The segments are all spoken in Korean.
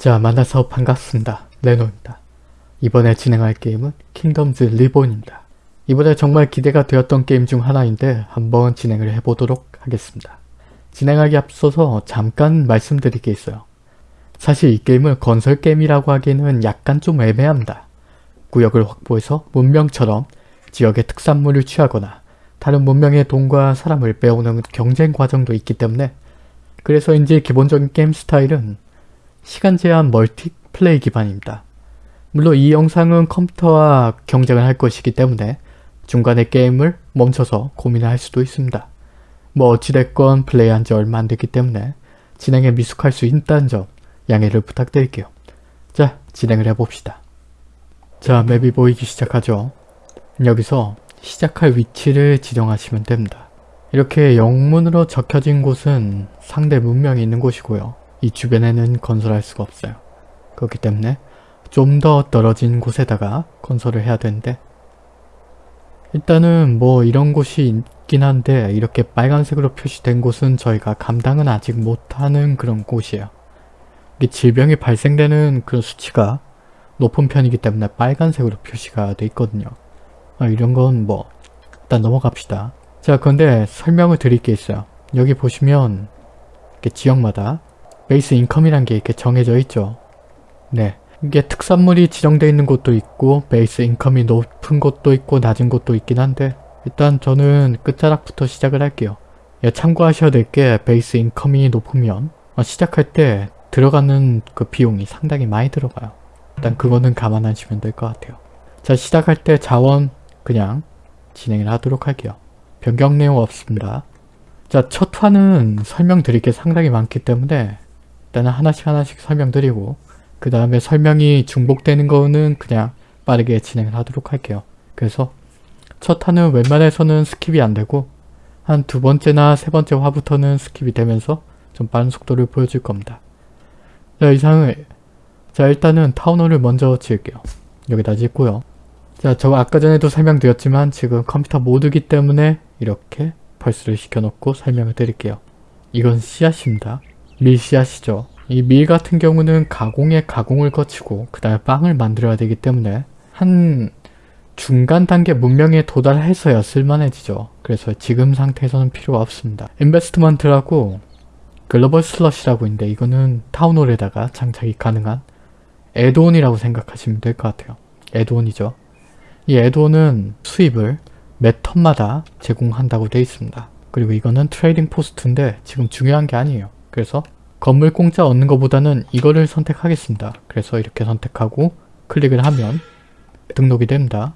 자 만나서 반갑습니다. 레노입니다. 이번에 진행할 게임은 킹덤즈 리본입니다. 이번에 정말 기대가 되었던 게임 중 하나인데 한번 진행을 해보도록 하겠습니다. 진행하기 앞서서 잠깐 말씀드릴 게 있어요. 사실 이 게임을 건설 게임이라고 하기에는 약간 좀 애매합니다. 구역을 확보해서 문명처럼 지역의 특산물을 취하거나 다른 문명의 돈과 사람을 빼오는 경쟁 과정도 있기 때문에 그래서인지 기본적인 게임 스타일은 시간 제한 멀티플레이 기반입니다. 물론 이 영상은 컴퓨터와 경쟁을 할 것이기 때문에 중간에 게임을 멈춰서 고민을 할 수도 있습니다. 뭐 어찌됐건 플레이한 지 얼마 안 됐기 때문에 진행에 미숙할 수 있다는 점 양해를 부탁드릴게요. 자 진행을 해봅시다. 자 맵이 보이기 시작하죠. 여기서 시작할 위치를 지정하시면 됩니다. 이렇게 영문으로 적혀진 곳은 상대 문명이 있는 곳이고요. 이 주변에는 건설할 수가 없어요. 그렇기 때문에 좀 더 떨어진 곳에다가 건설을 해야 되는데 일단은 뭐 이런 곳이 있긴 한데 이렇게 빨간색으로 표시된 곳은 저희가 감당은 아직 못하는 그런 곳이에요. 이게 질병이 발생되는 그런 수치가 높은 편이기 때문에 빨간색으로 표시가 돼 있거든요. 아, 이런 건 뭐 일단 넘어갑시다. 자 그런데 설명을 드릴 게 있어요. 여기 보시면 지역마다 베이스 인컴이란 게 이렇게 정해져 있죠. 네. 이게 특산물이 지정되어 있는 곳도 있고 베이스 인컴이 높은 곳도 있고 낮은 곳도 있긴 한데 일단 저는 끝자락부터 시작을 할게요. 예, 참고하셔야 될 게 베이스 인컴이 높으면 어, 시작할 때 들어가는 그 비용이 상당히 많이 들어가요. 일단 그거는 감안하시면 될 것 같아요. 자 시작할 때 자원 그냥 진행을 하도록 할게요. 변경 내용 없습니다. 자 첫 화는 설명드릴 게 상당히 많기 때문에 일단은 하나씩 하나씩 설명드리고 그 다음에 설명이 중복되는 거는 그냥 빠르게 진행을 하도록 할게요. 그래서 첫 화는 웬만해서는 skip이 안 되고 한 두 번째나 세 번째 화부터는 skip이 되면서 좀 빠른 속도를 보여줄 겁니다. 자 이상을 자 일단은 타운홀을 먼저 지을게요. 여기다 짓고요. 자 저 아까 전에도 설명드렸지만 지금 컴퓨터 모드기 때문에 이렇게 펄스를 시켜놓고 설명을 드릴게요. 이건 씨앗입니다. 밀 씨앗이죠. 이 밀 같은 경우는 가공에 가공을 거치고 그 다음에 빵을 만들어야 되기 때문에 한 중간 단계 문명에 도달해서야 쓸만해지죠. 그래서 지금 상태에서는 필요가 없습니다. 인베스트먼트라고 global slot이라고 있는데 이거는 town hall에다가 장착이 가능한 add-on이라고 생각하시면 될 것 같아요. add-on이죠. 이 add-on은 수입을 몇 턴마다 제공한다고 되어 있습니다. 그리고 이거는 trading post인데 지금 중요한 게 아니에요. 그래서 건물 공짜 얻는 것보다는 이거를 선택하겠습니다. 그래서 이렇게 선택하고 클릭을 하면 등록이 됩니다.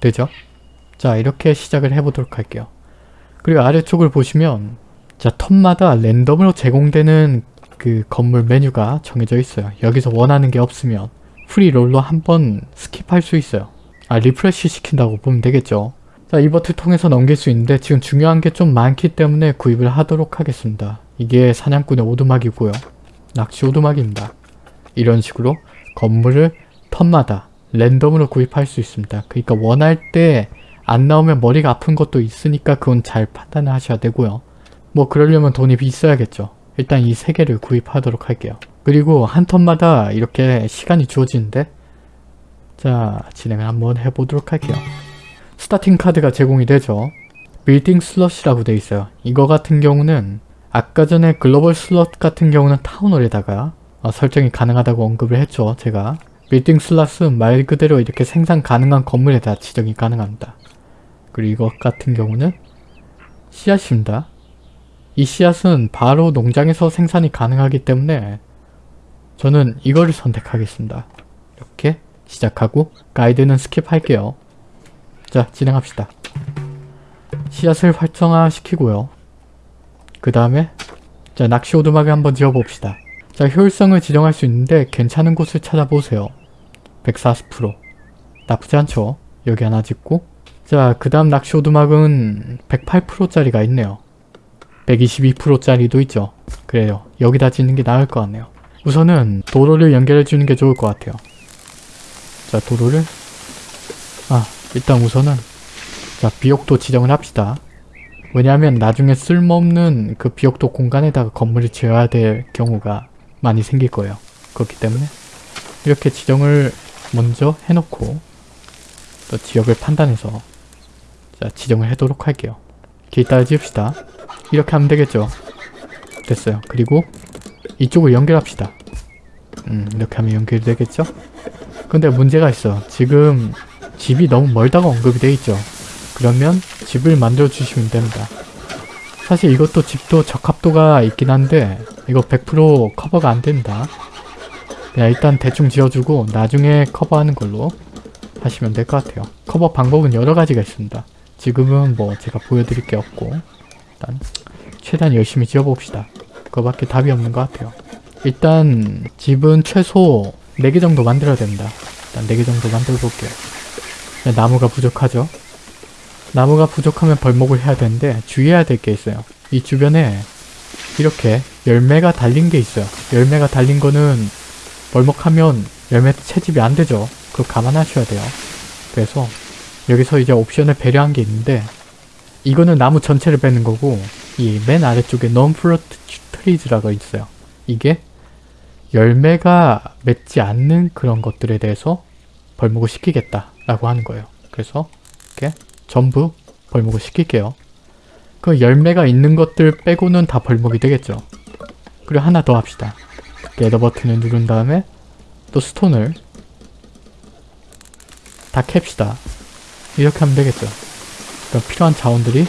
되죠? 자 이렇게 시작을 해보도록 할게요. 그리고 아래쪽을 보시면 자 턴마다 랜덤으로 제공되는 그 건물 메뉴가 정해져 있어요. 여기서 원하는 게 없으면 free roll로 한번 skip할 수 있어요. 아 refresh 시킨다고 보면 되겠죠. 자 이 버튼 통해서 넘길 수 있는데 지금 중요한 게 좀 많기 때문에 구입을 하도록 하겠습니다. 이게 사냥꾼의 오두막이고요. 낚시 오두막입니다. 이런 식으로 건물을 턴마다 랜덤으로 구입할 수 있습니다. 그러니까 원할 때 안 나오면 머리가 아픈 것도 있으니까 그건 잘 판단을 하셔야 되고요. 뭐 그러려면 돈이 있어야겠죠. 일단 이 세 개를 구입하도록 할게요. 그리고 한 턴마다 이렇게 시간이 주어지는데 자 진행을 한번 해보도록 할게요. starting card가 제공이 되죠. building slot이라고 되어 있어요. 이거 같은 경우는 아까 전에 global slot 같은 경우는 town hall에다가 어, 설정이 가능하다고 언급을 했죠. 제가 빌딩 슬롯은 말 그대로 이렇게 생산 가능한 건물에다 지정이 가능합니다. 그리고 이것 같은 경우는 씨앗입니다. 이 씨앗은 바로 농장에서 생산이 가능하기 때문에 저는 이거를 선택하겠습니다. 이렇게 시작하고 가이드는 스킵할게요. 자 진행합시다. 씨앗을 활성화 시키고요. 그 다음에 자 낚시 오두막을 한번 지어봅시다. 자 효율성을 지정할 수 있는데 괜찮은 곳을 찾아보세요. 140% 나쁘지 않죠? 여기 하나 짓고 자그 다음 낚시 오두막은 108%짜리가 있네요. 122%짜리도 있죠. 그래요. 여기다 짓는 게 나을 것 같네요. 우선은 도로를 연결해 주는 게 좋을 것 같아요. 자 도로를 아 일단 우선은 자 비옥도 지정을 합시다. 왜냐하면 나중에 쓸모없는 그 비옥도 공간에다가 건물을 지어야 될 경우가 많이 생길 거예요. 그렇기 때문에 이렇게 지정을 먼저 해놓고 또 지역을 판단해서 자 지정을 해도록 할게요. 길 따라 지읍시다. 이렇게 하면 되겠죠. 됐어요. 그리고 이쪽을 연결합시다. 음 이렇게 하면 연결되겠죠? 근데 문제가 있어. 지금 집이 너무 멀다고 언급이 돼 있죠. 그러면 집을 만들어 주시면 됩니다. 사실 이것도 집도 적합도가 있긴 한데 이거 100% 커버가 안 된다. 그냥 일단 대충 지어주고 나중에 커버하는 걸로 하시면 될 것 같아요. 커버 방법은 여러 가지가 있습니다. 지금은 뭐 제가 보여드릴 게 없고 일단 최대한 열심히 지어봅시다. 그거밖에 답이 없는 것 같아요. 일단 집은 최소 4개 정도 만들어야 됩니다. 일단 4개 정도 만들어 볼게요. 나무가 부족하죠? 나무가 부족하면 벌목을 해야 되는데 주의해야 될 게 있어요. 이 주변에 이렇게 열매가 달린 게 있어요. 열매가 달린 거는 벌목하면 열매 채집이 안 되죠. 그거 감안하셔야 돼요. 그래서 여기서 이제 옵션을 배려한 게 있는데 이거는 나무 전체를 빼는 거고 이 맨 아래쪽에 non-fruit trees라고 있어요. 이게 열매가 맺지 않는 그런 것들에 대해서 벌목을 시키겠다 라고 하는 거예요. 그래서 이렇게 전부 벌목을 시킬게요. 그 열매가 있는 것들 빼고는 다 벌목이 되겠죠. 그리고 하나 더 합시다. 겟더 버튼을 누른 다음에 또 스톤을 다 캡시다. 이렇게 하면 되겠죠. 그럼 필요한 자원들이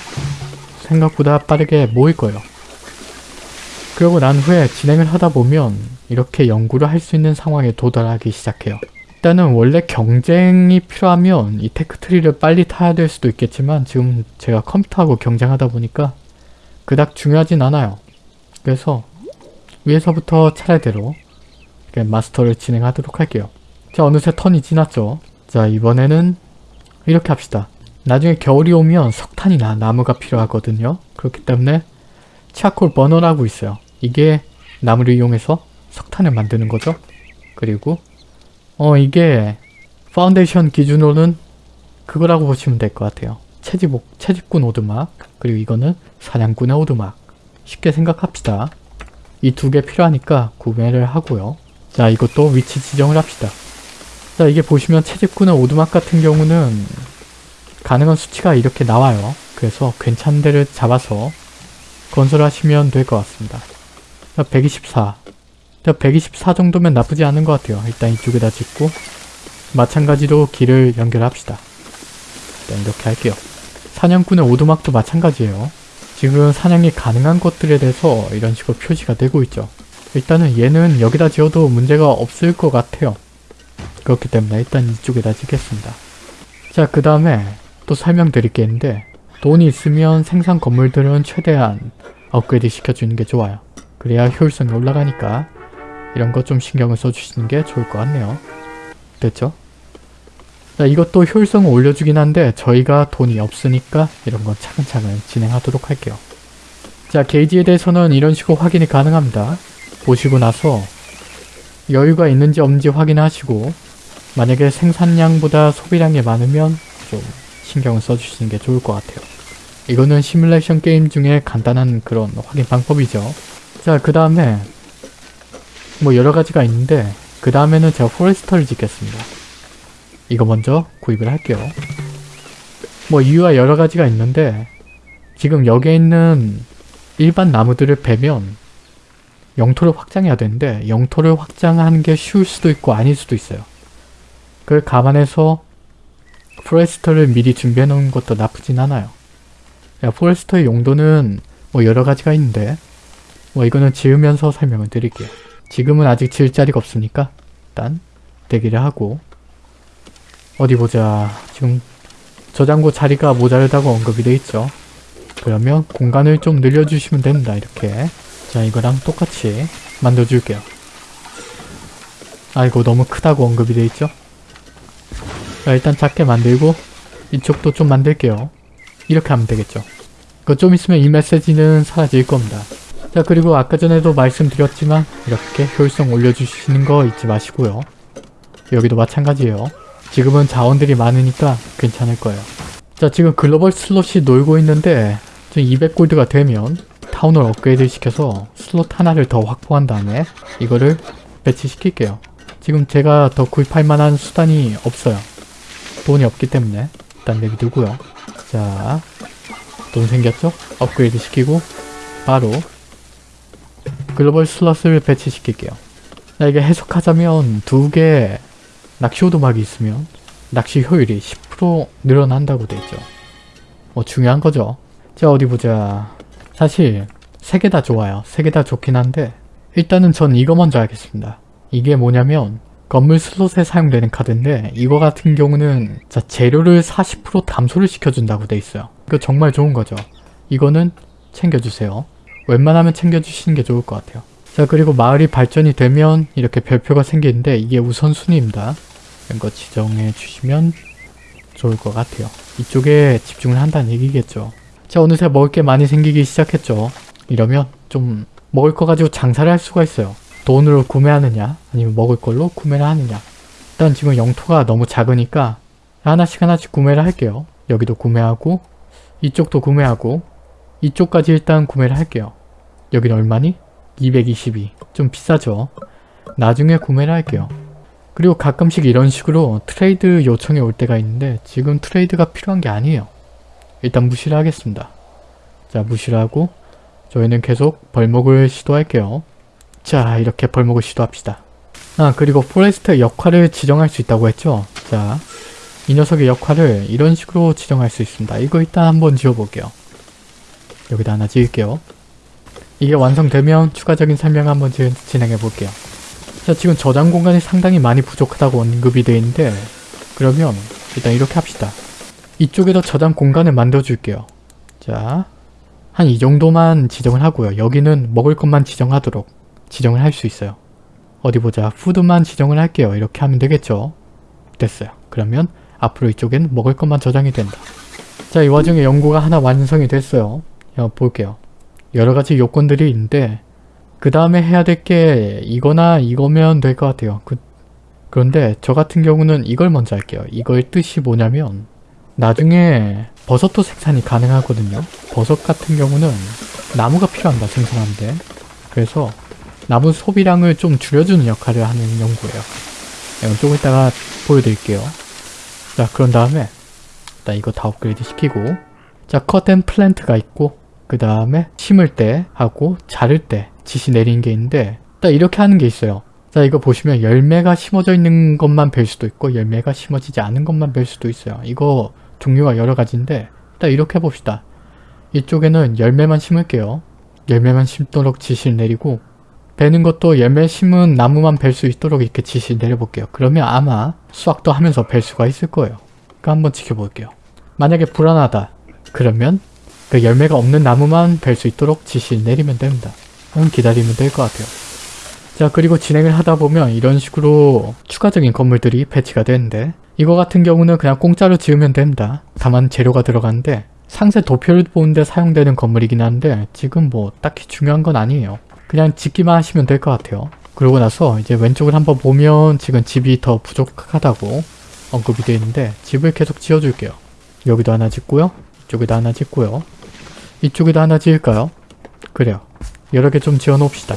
생각보다 빠르게 모일 거예요. 그러고 난 후에 진행을 하다 보면 이렇게 연구를 할 수 있는 상황에 도달하기 시작해요. 일단은 원래 경쟁이 필요하면 이 테크트리를 빨리 타야 될 수도 있겠지만 지금 제가 컴퓨터하고 경쟁하다 보니까 그닥 중요하진 않아요. 그래서 위에서부터 차례대로 마스터를 진행하도록 할게요. 자 어느새 턴이 지났죠. 자 이번에는 이렇게 합시다. 나중에 겨울이 오면 석탄이나 나무가 필요하거든요. 그렇기 때문에 charcoal burner라고 있어요. 이게 나무를 이용해서 석탄을 만드는 거죠. 그리고 어 이게 파운데이션 기준으로는 그거라고 보시면 될 것 같아요. 채집옥, 채집꾼 오두막 그리고 이거는 사냥꾼의 오두막 쉽게 생각합시다. 이 두 개 필요하니까 구매를 하고요. 자 이것도 위치 지정을 합시다. 자 이게 보시면 채집꾼의 오두막 같은 경우는 가능한 수치가 이렇게 나와요. 그래서 괜찮은 데를 잡아서 건설하시면 될 것 같습니다. 자 124. 자124 정도면 나쁘지 않은 것 같아요. 일단 이쪽에다 짓고 마찬가지로 길을 연결합시다. 일단 이렇게 할게요. 사냥꾼의 오두막도 마찬가지예요. 지금 사냥이 가능한 것들에 대해서 이런 식으로 표시가 되고 있죠. 일단은 얘는 여기다 지어도 문제가 없을 것 같아요. 그렇기 때문에 일단 이쪽에다 짓겠습니다. 자 그 다음에 또 설명드릴 게 있는데 돈이 있으면 생산 건물들은 최대한 업그레이드 시켜주는 게 좋아요. 그래야 효율성이 올라가니까 이런 거좀 신경을 써주시는 게 좋을 것 같네요. 됐죠? 자 이것도 효율성을 올려주긴 한데 저희가 돈이 없으니까 이런 건 차근차근 진행하도록 할게요. 자 게이지에 대해서는 이런 식으로 확인이 가능합니다. 보시고 나서 여유가 있는지 없는지 확인하시고 만약에 생산량보다 소비량이 많으면 좀 신경을 써주시는 게 좋을 것 같아요. 이거는 시뮬레이션 게임 중에 간단한 그런 확인 방법이죠. 자 그 다음에 뭐 여러가지가 있는데 그 다음에는 제가 포레스터를 짓겠습니다. 이거 먼저 구입을 할게요. 뭐 이유가 여러가지가 있는데 지금 여기에 있는 일반 나무들을 베면 영토를 확장해야 되는데 영토를 확장하는 게 쉬울 수도 있고 아닐 수도 있어요. 그걸 감안해서 포레스터를 미리 준비해 놓은 것도 나쁘진 않아요. 포레스터의 용도는 뭐 여러 가지가 있는데 뭐 이거는 지으면서 설명을 드릴게요. 지금은 아직 지을 자리가 없으니까 일단 대기를 하고 어디 보자. 지금 저장고 자리가 모자르다고 언급이 돼 있죠. 그러면 공간을 좀 늘려주시면 됩니다. 이렇게 자 이거랑 똑같이 만들어줄게요. 아이고 너무 크다고 언급이 돼 있죠. 자 일단 작게 만들고 이쪽도 좀 만들게요. 이렇게 하면 되겠죠. 그 좀 있으면 이 메시지는 사라질 겁니다. 자 그리고 아까 전에도 말씀드렸지만 이렇게 효율성 올려주시는 거 잊지 마시고요. 여기도 마찬가지예요. 지금은 자원들이 많으니까 괜찮을 거예요. 자 지금 global slot이 놀고 있는데 지금 200골드가 되면 town을 업그레이드 시켜서 슬롯 하나를 더 확보한 다음에 이거를 배치시킬게요. 지금 제가 더 구입할 만한 수단이 없어요. 돈이 없기 때문에 일단 내비두고요. 자, 돈 생겼죠? 업그레이드 시키고 바로 글로벌 슬롯을 배치시킬게요. 자, 이게 해석하자면 두 개 낚시 오도막이 있으면 낚시 효율이 10% 늘어난다고 돼 있죠. 뭐 중요한 거죠. 자 어디 보자. 사실 세 개 다 좋아요. 세 개 다 좋긴 한데 일단은 전 이거 먼저 하겠습니다. 이게 뭐냐면 건물 슬롯에 사용되는 카드인데 이거 같은 경우는 자 재료를 40% 감소를 시켜준다고 돼 있어요. 이거 정말 좋은 거죠. 이거는 챙겨주세요. 웬만하면 챙겨주시는 게 좋을 것 같아요. 자 그리고 마을이 발전이 되면 이렇게 별표가 생기는데 이게 우선순위입니다. 이런 거 지정해 주시면 좋을 것 같아요. 이쪽에 집중을 한다는 얘기겠죠. 자 어느새 먹을 게 많이 생기기 시작했죠. 이러면 좀 먹을 거 가지고 장사를 할 수가 있어요. 돈으로 구매하느냐 아니면 먹을 걸로 구매를 하느냐 일단 지금 영토가 너무 작으니까 하나씩 하나씩 구매를 할게요. 여기도 구매하고 이쪽도 구매하고 이쪽까지 일단 구매를 할게요. 여기는 얼마니? 222. 좀 비싸죠? 나중에 구매를 할게요. 그리고 가끔씩 이런 식으로 트레이드 요청이 올 때가 있는데 지금 트레이드가 필요한 게 아니에요. 일단 무시를 하겠습니다. 자 무시를 하고 저희는 계속 벌목을 시도할게요. 자 이렇게 벌목을 시도합시다. 아 그리고 forest 역할을 지정할 수 있다고 했죠. 자 이 녀석의 역할을 이런 식으로 지정할 수 있습니다. 이거 일단 한번 지어볼게요. 여기다 하나 지을게요. 이게 완성되면 추가적인 설명 한번 지- 진행해 볼게요. 자 지금 저장 공간이 상당히 많이 부족하다고 언급이 되어 있는데 그러면 일단 이렇게 합시다. 이쪽에도 저장 공간을 만들어 줄게요. 자 한 이 정도만 지정을 하고요. 여기는 먹을 것만 지정하도록 지정을 할 수 있어요. 어디 보자. 푸드만 지정을 할게요. 이렇게 하면 되겠죠. 됐어요. 그러면 앞으로 이쪽엔 먹을 것만 저장이 된다. 자, 이 와중에 연구가 하나 완성이 됐어요. 야, 볼게요. 여러 가지 요건들이 있는데 그 다음에 해야 될 게 이거나 이거면 될 것 같아요. 그, 그런데 저 같은 경우는 이걸 먼저 할게요. 이거의 뜻이 뭐냐면 나중에 버섯도 생산이 가능하거든요. 버섯 같은 경우는 나무가 필요한다 생산하는데 그래서 나무 소비량을 좀 줄여주는 역할을 하는 연구예요. 이건 조금 이따가 보여드릴게요. 자 그런 다음에 일단 이거 다 업그레이드 시키고 자 cut and plant가 있고 그 다음에 심을 때 하고 자를 때 지시 내리는 게 있는데 딱 이렇게 하는 게 있어요. 자 이거 보시면 열매가 심어져 있는 것만 벨 수도 있고 열매가 심어지지 않은 것만 벨 수도 있어요. 이거 종류가 여러 가지인데 딱 이렇게 해봅시다. 이쪽에는 열매만 심을게요. 열매만 심도록 지시를 내리고 베는 것도 열매 심은 나무만 벨 수 있도록 이렇게 지시 내려볼게요. 그러면 아마 수확도 하면서 벨 수가 있을 거예요. 그러니까 한번 지켜볼게요. 만약에 불안하다. 그러면 그 열매가 없는 나무만 벨수 있도록 지시 내리면 됩니다. 그럼 기다리면 될 것 같아요. 자 그리고 진행을 하다 보면 이런 식으로 추가적인 건물들이 배치가 되는데 이거 같은 경우는 그냥 공짜로 지으면 됩니다. 다만 재료가 들어가는데 상세 도표를 보는데 사용되는 건물이긴 한데 지금 뭐 딱히 중요한 건 아니에요. 그냥 짓기만 하시면 될 것 같아요. 그러고 나서 이제 왼쪽을 한번 보면 지금 집이 더 부족하다고 언급이 되어 있는데 집을 계속 지어줄게요. 여기도 하나 짓고요. 이쪽에도 하나 짓고요. 이쪽에도 하나 지을까요? 그래요. 여러 개 좀 지어 놓읍시다.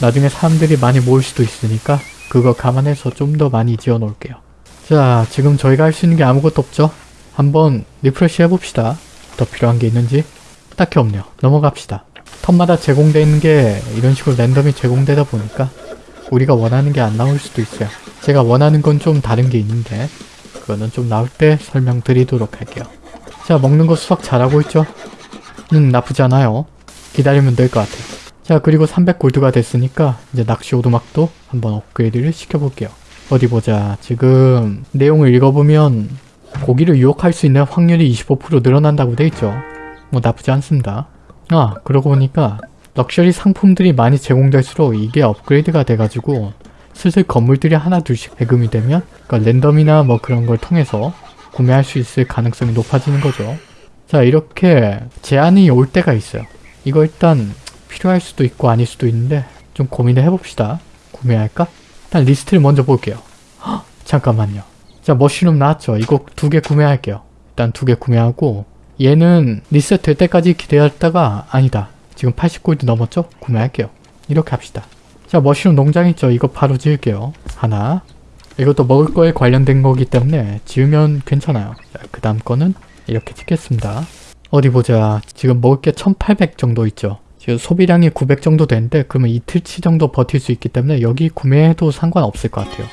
나중에 사람들이 많이 모일 수도 있으니까 그거 감안해서 좀 더 많이 지어 놓을게요. 자, 지금 저희가 할 수 있는 게 아무것도 없죠? 한번 refresh 해봅시다. 더 필요한 게 있는지? 딱히 없네요. 넘어갑시다. 턴마다 제공되는 게 이런 식으로 랜덤이 제공되다 보니까 우리가 원하는 게 안 나올 수도 있어요. 제가 원하는 건 좀 다른 게 있는데 그거는 좀 나올 때 설명드리도록 할게요. 자, 먹는 거 수확 잘하고 있죠? 음, 나쁘지 않아요. 기다리면 될 것 같아요. 자, 그리고 300골드가 됐으니까 이제 낚시 오두막도 한번 업그레이드를 시켜볼게요. 어디 보자. 지금 내용을 읽어보면 고기를 유혹할 수 있는 확률이 25% 늘어난다고 돼 있죠. 뭐 나쁘지 않습니다. 아, 그러고 보니까 럭셔리 상품들이 많이 제공될수록 이게 업그레이드가 돼가지고 슬슬 건물들이 하나 둘씩 배금이 되면 그러니까 랜덤이나 뭐 그런 걸 통해서 구매할 수 있을 가능성이 높아지는 거죠. 자, 이렇게 제한이 올 때가 있어요. 이거 일단 필요할 수도 있고 아닐 수도 있는데 좀 고민을 해봅시다. 구매할까? 일단 리스트를 먼저 볼게요. 헉, 잠깐만요. 자, mushroom 나왔죠? 이거 두 개 구매할게요. 일단 두 개 구매하고 얘는 리셋 될 때까지 기다렸다가 아니다. 지금 80골드 넘었죠? 구매할게요. 이렇게 합시다. 자 mushroom 농장 있죠? 이거 바로 지을게요. 하나. 이것도 먹을 거에 관련된 거기 때문에 지으면 괜찮아요. 자, 그 다음 거는 이렇게 찍겠습니다. 어디 보자. 지금 먹을 게 1800 정도 있죠. 지금 소비량이 900 정도 되는데 그러면 이틀치 정도 버틸 수 있기 때문에 여기 구매해도 상관없을 것 같아요.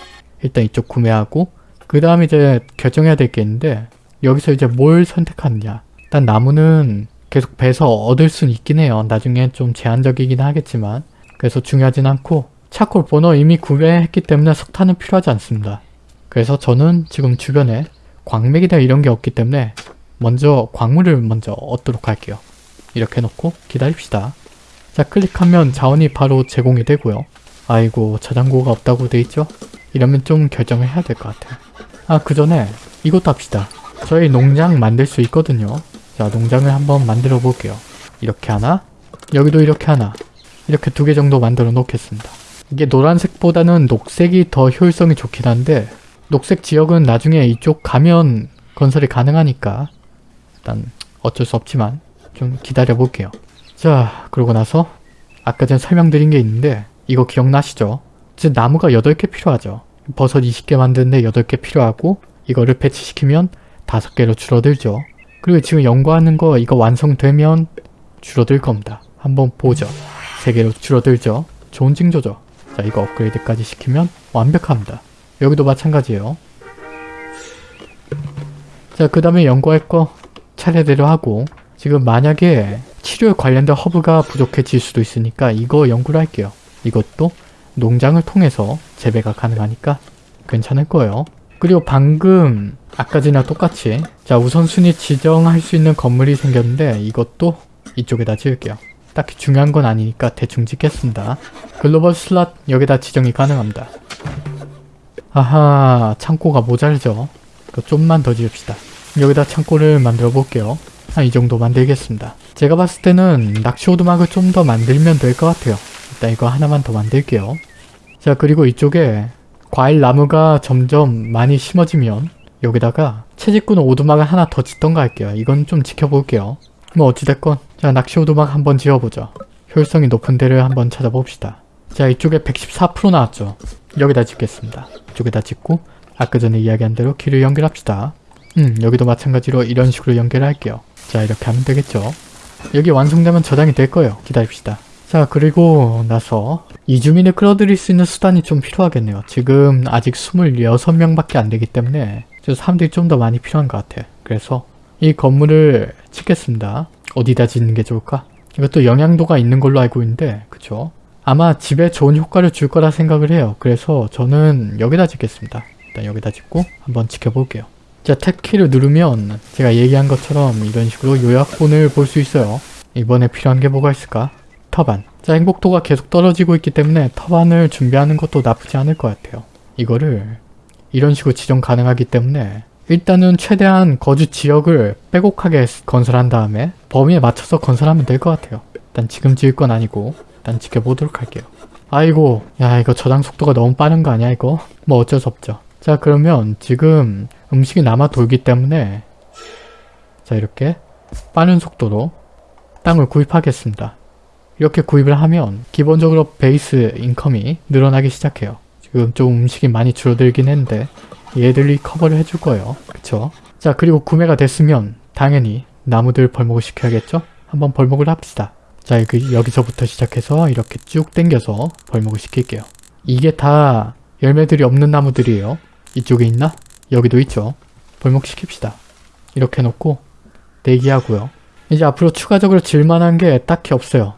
일단 이쪽 구매하고 그 다음 이제 결정해야 될 게 있는데 여기서 이제 뭘 선택하느냐. 일단 나무는 계속 베서 얻을 수는 있긴 해요. 나중에 좀 제한적이긴 하겠지만 그래서 중요하진 않고 차콜 버너 이미 구매했기 때문에 석탄은 필요하지 않습니다. 그래서 저는 지금 주변에 광맥이나 이런 게 없기 때문에 먼저 광물을 먼저 얻도록 할게요. 이렇게 놓고 기다립시다. 자 클릭하면 자원이 바로 제공이 되고요. 아이고 저장고가 없다고 돼 있죠? 이러면 좀 결정을 해야 될 것 같아요. 아 그 전에 이것도 합시다. 저희 농장 만들 수 있거든요. 자 농장을 한번 만들어 볼게요. 이렇게 하나 여기도 이렇게 하나 이렇게 두 개 정도 만들어 놓겠습니다. 이게 노란색보다는 녹색이 더 효율성이 좋긴 한데 녹색 지역은 나중에 이쪽 가면 건설이 가능하니까 일단 어쩔 수 없지만 좀 기다려 볼게요. 자 그러고 나서 아까 전 설명드린 게 있는데 이거 기억나시죠? 즉 나무가 8개 필요하죠. 버섯 20개 만드는데 8개 필요하고 이거를 배치시키면 5개로 줄어들죠. 그리고 지금 연구하는 거 이거 완성되면 줄어들 겁니다. 한번 보죠. 3개로 줄어들죠. 좋은 징조죠. 자 이거 업그레이드까지 시키면 완벽합니다. 여기도 마찬가지예요. 자그 다음에 연구할 거 차례대로 하고 지금 만약에 치료에 관련된 허브가 부족해질 수도 있으니까 이거 연구를 할게요. 이것도 농장을 통해서 재배가 가능하니까 괜찮을 거예요. 그리고 방금 아까 전이랑 똑같이 자 우선순위 지정할 수 있는 건물이 생겼는데 이것도 이쪽에다 지을게요. 딱히 중요한 건 아니니까 대충 짓겠습니다. global slot 여기다 지정이 가능합니다. 아하 창고가 모자르죠. 그 좀만 더 지읍시다. 여기다 창고를 만들어 볼게요. 한 이 정도 만들겠습니다. 제가 봤을 때는 낚시 오두막을 좀 더 만들면 될 것 같아요. 일단 이거 하나만 더 만들게요. 자 그리고 이쪽에 과일 나무가 점점 많이 심어지면 여기다가 채집꾼 오두막을 하나 더 짓던가 할게요. 이건 좀 지켜볼게요. 뭐 어찌됐건 자 낚시 오두막 한번 지어보죠. 효율성이 높은 데를 한번 찾아봅시다. 자 이쪽에 114% 나왔죠. 여기다 짓겠습니다. 이쪽에다 짓고 아까 전에 이야기한 대로 길을 연결합시다. 음 여기도 마찬가지로 이런 식으로 연결할게요. 자 이렇게 하면 되겠죠. 여기 완성되면 저장이 될 거예요. 기다립시다. 자 그리고 나서 이주민을 끌어들일 수 있는 수단이 좀 필요하겠네요. 지금 아직 26명밖에 안 되기 때문에 저 사람들이 좀 더 많이 필요한 것 같아요. 그래서 이 건물을 짓겠습니다. 어디다 짓는 게 좋을까? 이것도 영향도가 있는 걸로 알고 있는데 그쵸? 아마 집에 좋은 효과를 줄 거라 생각을 해요. 그래서 저는 여기다 짓겠습니다. 일단 여기다 짓고 한번 지켜볼게요. 자, 탭키를 누르면 제가 얘기한 것처럼 이런 식으로 요약본을 볼 수 있어요. 이번에 필요한 게 뭐가 있을까? 터반. 자, 행복도가 계속 떨어지고 있기 때문에 터반을 준비하는 것도 나쁘지 않을 것 같아요. 이거를 이런 식으로 지정 가능하기 때문에 일단은 최대한 거주 지역을 빼곡하게 건설한 다음에 범위에 맞춰서 건설하면 될 것 같아요. 일단 지금 지을 건 아니고 일단 지켜보도록 할게요. 아이고 야 이거 저장 속도가 너무 빠른 거 아니야 이거? 뭐 어쩔 수 없죠. 자 그러면 지금 음식이 남아 돌기 때문에 자 이렇게 빠른 속도로 땅을 구입하겠습니다. 이렇게 구입을 하면 기본적으로 베이스 인컴이 늘어나기 시작해요. 지금 좀 음식이 많이 줄어들긴 했는데 얘들이 커버를 해줄 거예요. 그쵸? 자 그리고 구매가 됐으면 당연히 나무들 벌목을 시켜야겠죠? 한번 벌목을 합시다. 자 여기, 여기서부터 시작해서 이렇게 쭉 당겨서 벌목을 시킬게요. 이게 다 열매들이 없는 나무들이에요. 이쪽에 있나? 여기도 있죠. 벌목 시킵시다. 이렇게 놓고 대기하고요. 이제 앞으로 추가적으로 질만한 게 딱히 없어요.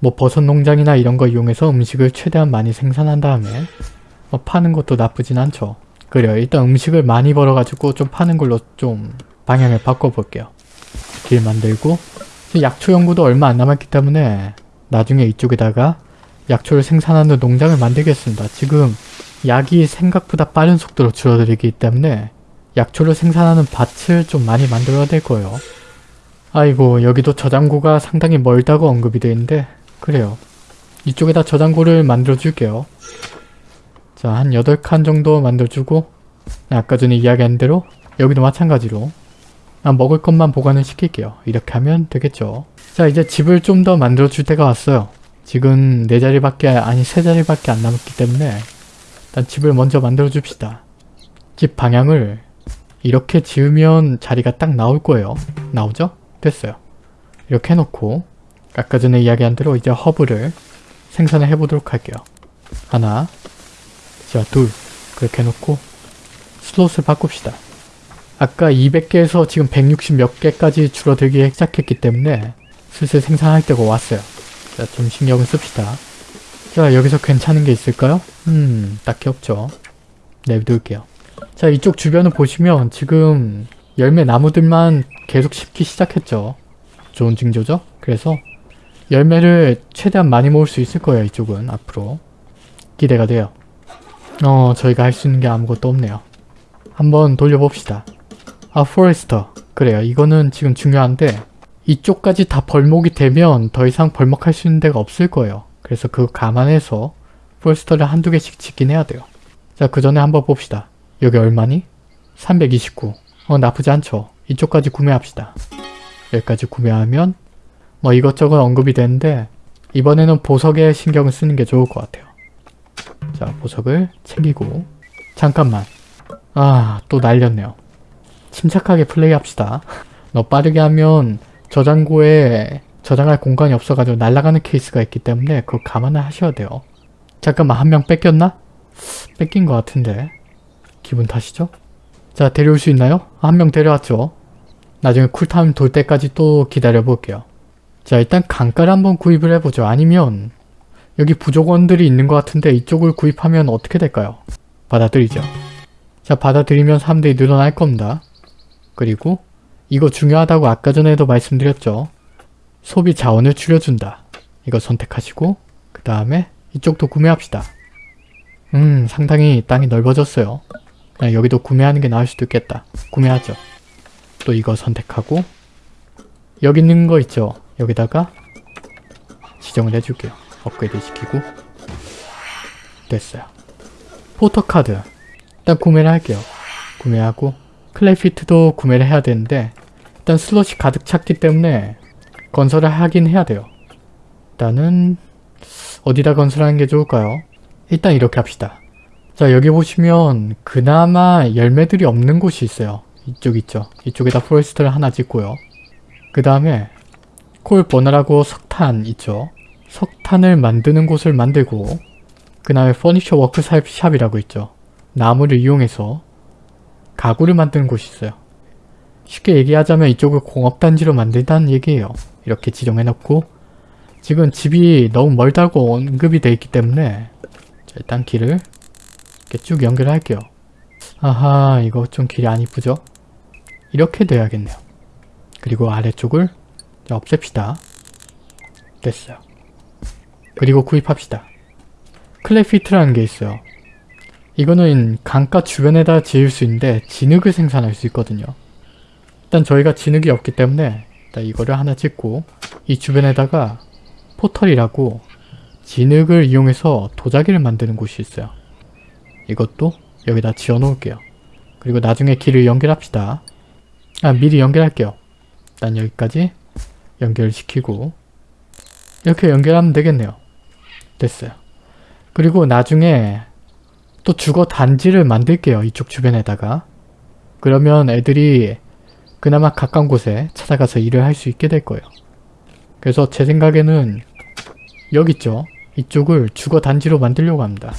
뭐 버섯 농장이나 이런 거 이용해서 음식을 최대한 많이 생산한 다음에 뭐 파는 것도 나쁘진 않죠. 그래요. 일단 음식을 많이 벌어가지고 좀 파는 걸로 좀 방향을 바꿔볼게요. 길 만들고 약초 연구도 얼마 안 남았기 때문에 나중에 이쪽에다가 약초를 생산하는 농장을 만들겠습니다. 지금 약이 생각보다 빠른 속도로 줄어들기 때문에 약초를 생산하는 밭을 좀 많이 만들어야 될 거예요. 아이고 여기도 저장고가 상당히 멀다고 언급이 되어 있는데 그래요. 이쪽에다 저장고를 만들어 줄게요. 자, 한 8칸 정도 만들어주고 아까 전에 이야기한 대로 여기도 마찬가지로 아, 먹을 것만 보관을 시킬게요. 이렇게 하면 되겠죠. 자, 이제 집을 좀 더 만들어줄 때가 왔어요. 지금 네 자리밖에 아니 세 자리밖에 안 남았기 때문에 일단 집을 먼저 만들어 줍시다. 집 방향을 이렇게 지으면 자리가 딱 나올 거예요. 나오죠? 됐어요. 이렇게 해놓고 아까 전에 이야기한 대로 이제 허브를 생산을 해보도록 할게요. 하나 자 둘 그렇게 해놓고 슬롯을 바꿉시다. 아까 200개에서 지금 160 몇 개까지 줄어들기 시작했기 때문에 슬슬 생산할 때가 왔어요. 자, 좀 신경을 씁시다. 자, 여기서 괜찮은 게 있을까요? 음, 딱히 없죠. 내비둘게요. 자, 이쪽 주변을 보시면 지금 열매 나무들만 계속 심기 시작했죠. 좋은 징조죠? 그래서 열매를 최대한 많이 모을 수 있을 거예요, 이쪽은 앞으로. 기대가 돼요. 어, 저희가 할 수 있는 게 아무것도 없네요. 한번 돌려봅시다. 아, forester. 그래요. 이거는 지금 중요한데 이쪽까지 다 벌목이 되면 더 이상 벌목할 수 있는 데가 없을 거예요. 그래서 그거 감안해서 forester를 한두 개씩 짓긴 해야 돼요. 자, 그 전에 한번 봅시다. 여기 얼마니? 329. 어, 나쁘지 않죠. 이쪽까지 구매합시다. 여기까지 구매하면 뭐 이것저것 언급이 되는데 이번에는 보석에 신경을 쓰는 게 좋을 것 같아요. 자, 보석을 챙기고 잠깐만. 아, 또 날렸네요. 침착하게 플레이합시다. 너 빠르게 하면 저장고에 저장할 공간이 없어가지고 날아가는 케이스가 있기 때문에 그거 감안을 하셔야 돼요. 잠깐만 한 명 뺏겼나? 뺏긴 것 같은데 기분 탓이죠? 자 데려올 수 있나요? 한 명 데려왔죠. 나중에 쿨타임 돌 때까지 또 기다려 볼게요. 자 일단 강가를 한번 구입을 해보죠. 아니면 여기 부족원들이 있는 것 같은데 이쪽을 구입하면 어떻게 될까요? 받아들이죠. 자 받아들이면 사람들이 늘어날 겁니다. 그리고 이거 중요하다고 아까 전에도 말씀드렸죠. 소비 자원을 줄여준다. 이거 선택하시고 그 다음에 이쪽도 구매합시다. 음 상당히 땅이 넓어졌어요. 그냥 여기도 구매하는 게 나을 수도 있겠다. 구매하죠. 또 이거 선택하고 여기 있는 거 있죠. 여기다가 지정을 해줄게요. 업그레이드 시키고 됐어요. 포토카드 일단 구매를 할게요. 구매하고 clay pit도 구매를 해야 되는데 일단 슬롯이 가득 찼기 때문에 건설을 하긴 해야 돼요. 일단은 어디다 건설하는 게 좋을까요? 일단 이렇게 합시다. 자 여기 보시면 그나마 열매들이 없는 곳이 있어요. 이쪽 있죠. 이쪽에다 forest를 하나 짓고요. 그 다음에 coal burner라고 석탄 있죠. 석탄을 만드는 곳을 만들고 그 다음에 furniture workshop이라고 있죠. 나무를 이용해서 가구를 만드는 곳이 있어요. 쉽게 얘기하자면 이쪽을 공업단지로 만든다는 얘기예요. 이렇게 지정해놓고 지금 집이 너무 멀다고 언급이 돼 있기 때문에 자, 일단 길을 이렇게 쭉 연결할게요. 아하 이거 좀 길이 안 이쁘죠? 이렇게 돼야겠네요. 그리고 아래쪽을 자, 없앱시다. 됐어요. 그리고 구입합시다. 클레피트라는 게 있어요. 이거는 강가 주변에다 지을 수 있는데 진흙을 생산할 수 있거든요. 일단 저희가 진흙이 없기 때문에 일단 이거를 하나 찍고 이 주변에다가 포털이라고 진흙을 이용해서 도자기를 만드는 곳이 있어요. 이것도 여기다 지어 놓을게요. 그리고 나중에 길을 연결합시다. 아 미리 연결할게요. 일단 여기까지 연결시키고 이렇게 연결하면 되겠네요. 됐어요. 그리고 나중에 또 주거 단지를 만들게요. 이쪽 주변에다가. 그러면 애들이 그나마 가까운 곳에 찾아가서 일을 할 수 있게 될 거예요. 그래서 제 생각에는 여기 있죠. 이쪽을 주거 단지로 만들려고 합니다.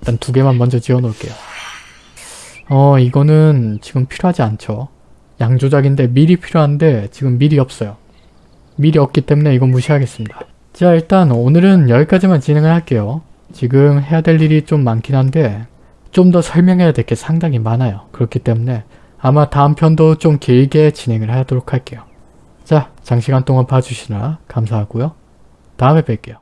일단 두 개만 먼저 지어 놓을게요. 어 이거는 지금 필요하지 않죠. 양조작인데 밀이 필요한데 지금 밀이 없어요. 밀이 없기 때문에 이건 무시하겠습니다. 자 일단 오늘은 여기까지만 진행을 할게요. 지금 해야 될 일이 좀 많긴 한데 좀 더 설명해야 될 게 상당히 많아요. 그렇기 때문에 아마 다음 편도 좀 길게 진행을 하도록 할게요. 자 장시간 동안 봐주시느라 감사하고요. 다음에 뵐게요.